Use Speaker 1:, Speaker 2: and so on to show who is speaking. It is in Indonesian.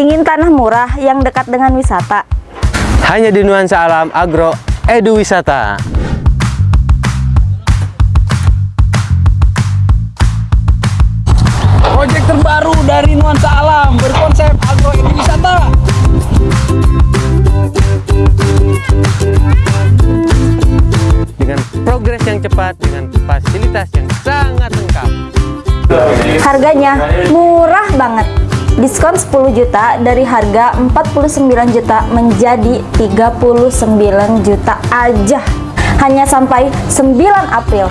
Speaker 1: Ingin tanah murah yang dekat dengan wisata?
Speaker 2: Hanya di Nuansa Alam Agro Edu Wisata.
Speaker 3: Proyek terbaru dari Nuansa Alam berkonsep agro wisata.
Speaker 2: Dengan progres yang cepat, dengan fasilitas yang sangat lengkap.
Speaker 1: Harganya murah banget. Diskon 10 juta dari harga 49 juta menjadi 39 juta aja. Hanya sampai 9 April.